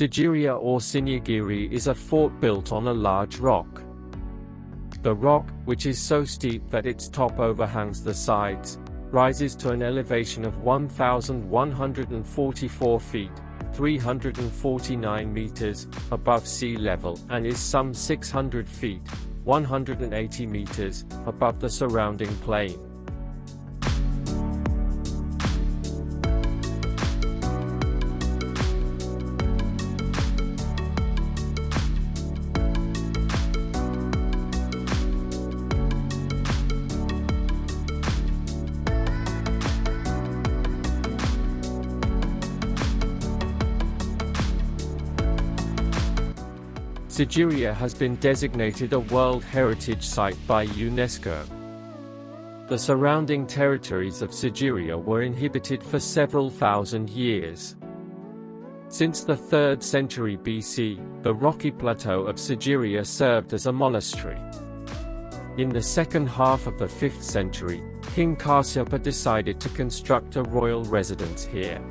Sigiriya or Sinhagiri is a fort built on a large rock. The rock, which is so steep that its top overhangs the sides, rises to an elevation of 1,144 feet, 349 meters, above sea level and is some 600 feet, 180 meters, above the surrounding plain. Sigiriya has been designated a World Heritage Site by UNESCO. The surrounding territories of Sigiriya were inhabited for several thousand years. Since the 3rd century BC, the rocky plateau of Sigiriya served as a monastery. In the second half of the 5th century, King Kasyapa decided to construct a royal residence here.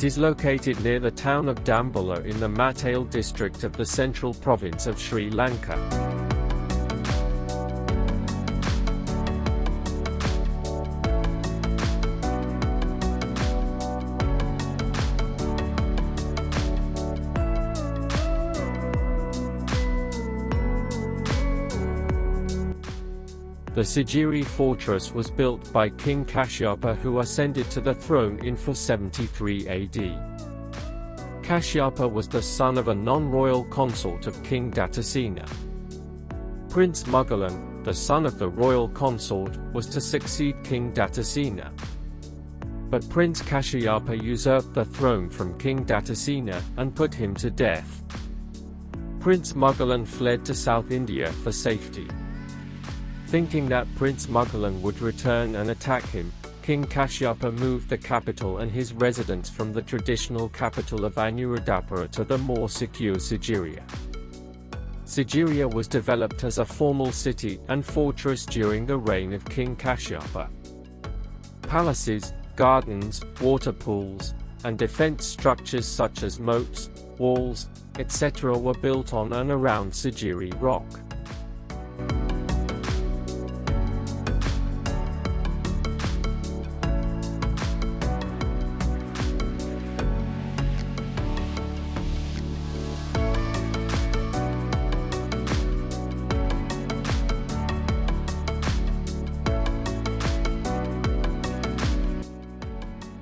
It is located near the town of Dambulla in the Matale district of the central province of Sri Lanka. The Sigiri fortress was built by King Kashyapa who ascended to the throne in 473 AD. Kashyapa was the son of a non-royal consort of King Dhatusena. Prince Mugalan, the son of the royal consort, was to succeed King Dhatusena. But Prince Kashyapa usurped the throne from King Dhatusena and put him to death. Prince Mugalan fled to South India for safety. Thinking that Prince Mugalan would return and attack him, King Kashyapa moved the capital and his residence from the traditional capital of Anuradhapura to the more secure Sigiriya. Sigiriya was developed as a formal city and fortress during the reign of King Kashyapa. Palaces, gardens, water pools, and defense structures such as moats, walls, etc. were built on and around Sigiri rock.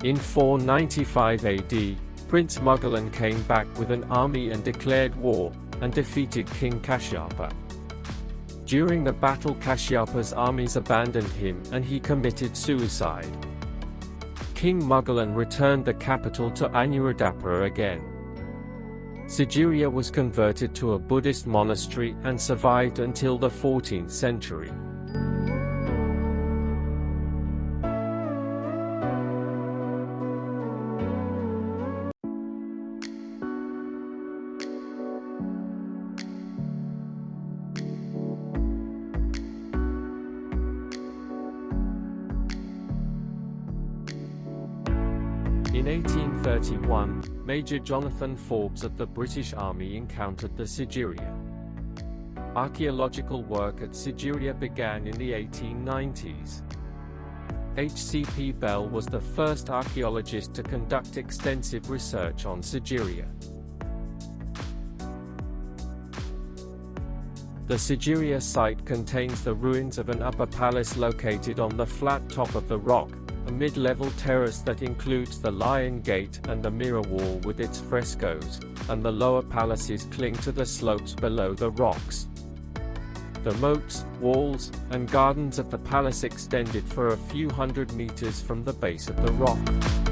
In 495 AD, Prince Mugalan came back with an army and declared war, and defeated King Kashyapa. During the battle Kashyapa's armies abandoned him and he committed suicide. King Mugalan returned the capital to Anuradhapura again. Sigiriya was converted to a Buddhist monastery and survived until the 14th century. In 1831, Major Jonathan Forbes of the British Army encountered the Sigiriya. Archaeological work at Sigiriya began in the 1890s. H.C.P. Bell was the first archaeologist to conduct extensive research on Sigiriya. The Sigiriya site contains the ruins of an upper palace located on the flat top of the rock, a mid-level terrace that includes the Lion Gate and the Mirror Wall with its frescoes, and the lower palaces cling to the slopes below the rocks. The moats, walls, and gardens of the palace extended for a few hundred meters from the base of the rock.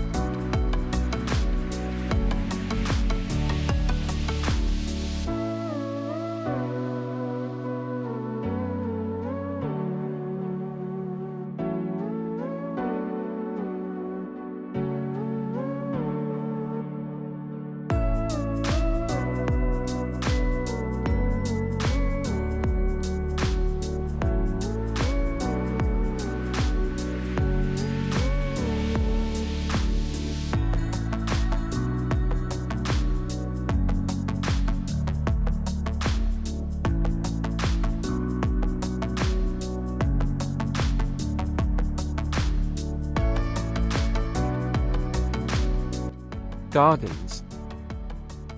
Gardens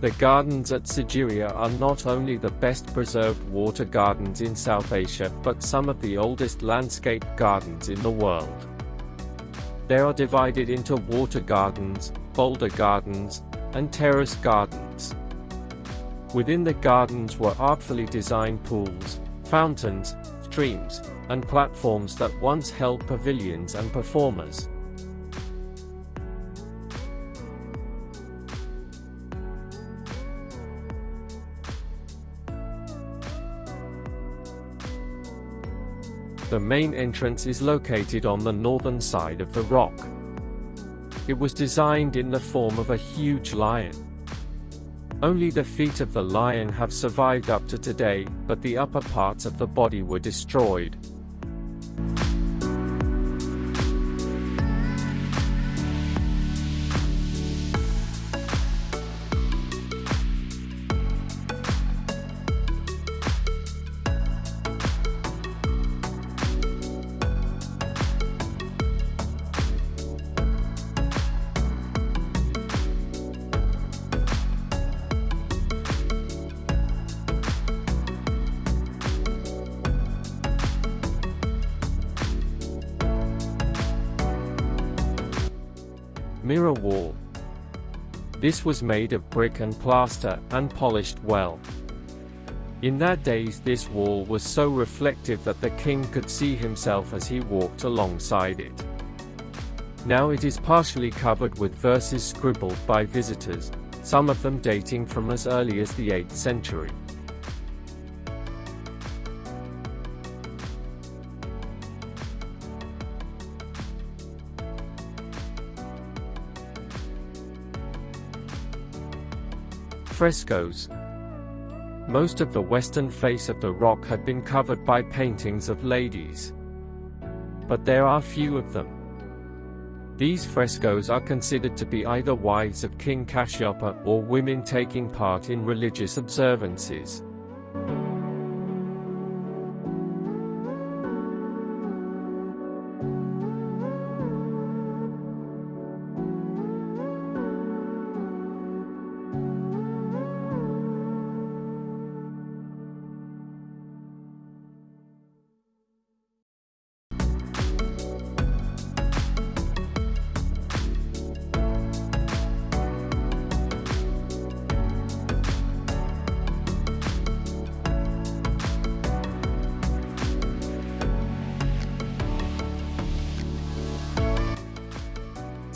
The gardens at Sigiriya are not only the best preserved water gardens in South Asia but some of the oldest landscape gardens in the world. They are divided into water gardens, boulder gardens, and terrace gardens. Within the gardens were artfully designed pools, fountains, streams, and platforms that once held pavilions and performers. The main entrance is located on the northern side of the rock. It was designed in the form of a huge lion. Only the feet of the lion have survived up to today, but the upper parts of the body were destroyed. Mirror wall. This was made of brick and plaster, and polished well. In that days this wall was so reflective that the king could see himself as he walked alongside it. Now it is partially covered with verses scribbled by visitors, some of them dating from as early as the 8th century. Frescoes Most of the western face of the rock had been covered by paintings of ladies. But there are few of them. These frescoes are considered to be either wives of King Kashyapa or women taking part in religious observances.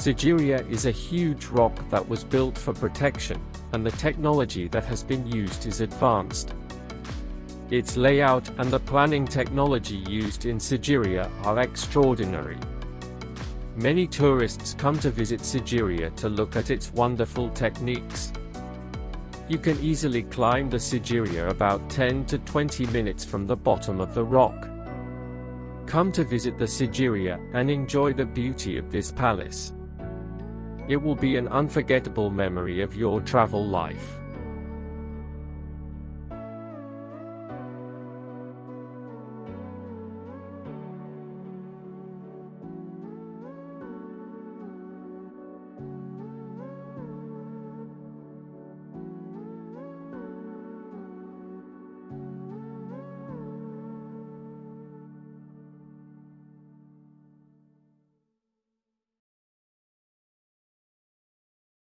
Sigiriya is a huge rock that was built for protection, and the technology that has been used is advanced. Its layout and the planning technology used in Sigiriya are extraordinary. Many tourists come to visit Sigiriya to look at its wonderful techniques. You can easily climb the Sigiriya about 10 to 20 minutes from the bottom of the rock. Come to visit the Sigiriya and enjoy the beauty of this palace. It will be an unforgettable memory of your travel life.